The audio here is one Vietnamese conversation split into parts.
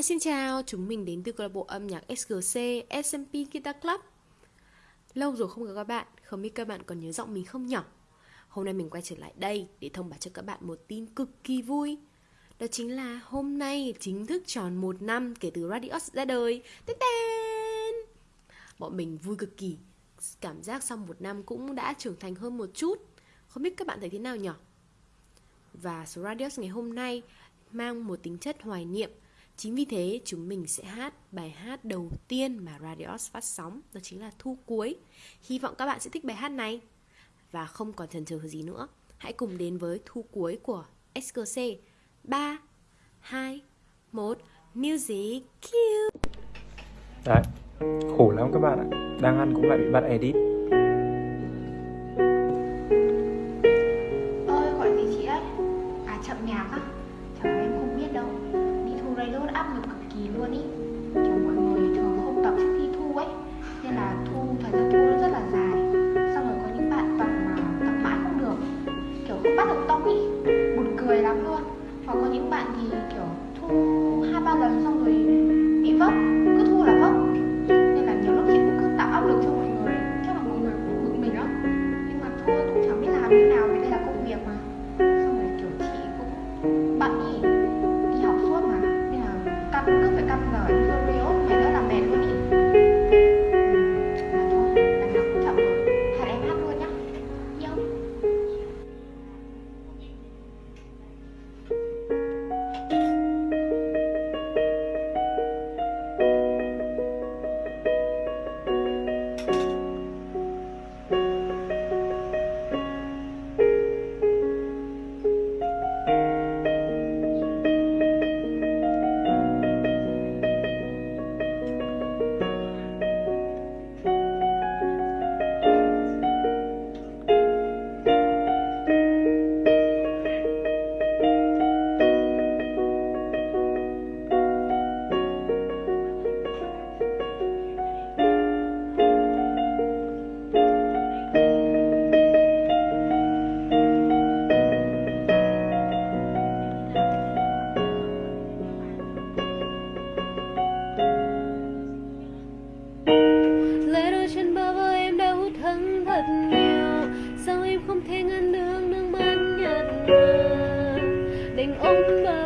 chào xin chào, chúng mình đến từ câu lạc bộ âm nhạc SGC SMP Guitar Club. Lâu rồi không gặp các bạn, không biết các bạn còn nhớ giọng mình không nhỉ? Hôm nay mình quay trở lại đây để thông báo cho các bạn một tin cực kỳ vui. Đó chính là hôm nay chính thức tròn một năm kể từ Radios ra đời. Tên tên! Bọn mình vui cực kỳ. Cảm giác sau một năm cũng đã trưởng thành hơn một chút. Không biết các bạn thấy thế nào nhỉ? Và số Radios ngày hôm nay mang một tính chất hoài niệm. Chính vì thế chúng mình sẽ hát bài hát đầu tiên mà Radios phát sóng Đó chính là Thu Cuối. Hy vọng các bạn sẽ thích bài hát này. Và không còn chần chờ gì nữa Hãy cùng đến với Thu Cuối của SKC 3, 2, 1 Music Cue. Đấy, khổ lắm các bạn ạ. Đang ăn cũng lại bị bắt edit. Hoặc có những bạn thì, kiểu, thu hai, ba lần xong rồi bị vấp, Cứ thu là vấp. Nên là nhiều lúc chị cũng cứ tạo áp lực cho mọi người Chắc là mọi người cũng bực mình lắm Nhưng mà thôi, cũng chẳng biết làm thế nào. Thật nhiều. Sao em không thể ngăn được nước mắt nhạt nhòa? Đành ôm bờ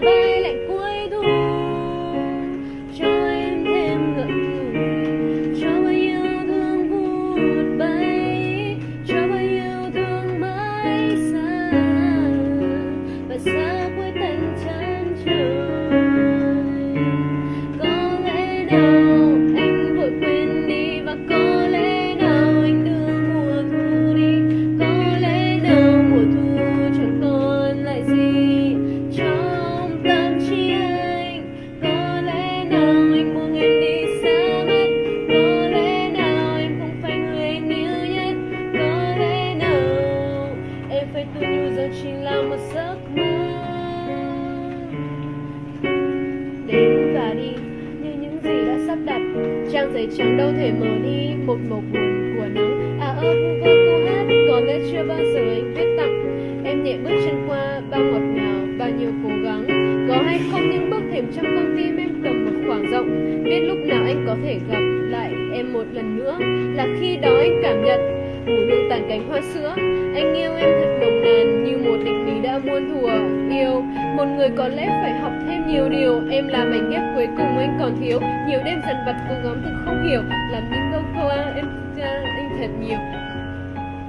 phải tự nhủ rằng chỉ là một giấc mơ. Đến và đi, như những gì đã sắp đặt, trang giấy trắng đâu thể mở đi một màu buồn của nắng. À ơ vu vơ câu hát, có lẽ chưa bao giờ anh viết tặng em nhẹ bước chân qua bao ngọt ngào, bao nhiêu cố gắng. Có hay không những bước thềm trong con tim em cầm một khoảng rộng. Biết lúc nào anh có thể gặp lại em một lần nữa. Là khi đó anh cảm nhận mùi hương tàn cánh hoa sữa. Anh yêu em thật nồng nàn như một định lý đã muôn thùa yêu một người có lẽ phải học thêm nhiều điều. Em là mảnh ghép cuối cùng anh còn thiếu. Nhiều đêm dần vặt cố gắng thực không hiểu. Làm những câu câu em à, anh thật nhiều.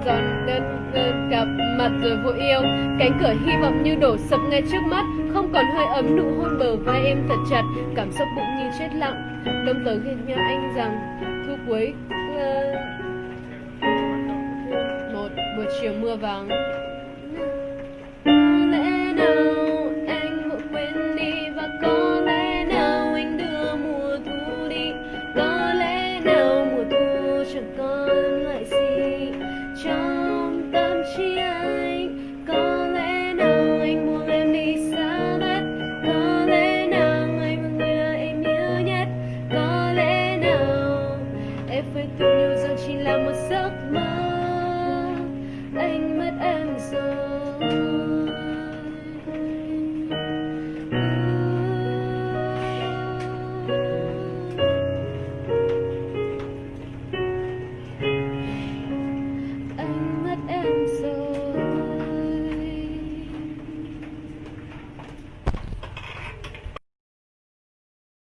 Giòn đơn đơn gặp mặt rồi vội yêu. Cánh cửa hy vọng như đổ sập ngay trước mắt. Không còn hơi ấm nụ hôn bờ vai em thật chặt. Cảm xúc bụng như chết lặng. Đông tới khi nhau anh rằng thu cuối uh, 雪魔王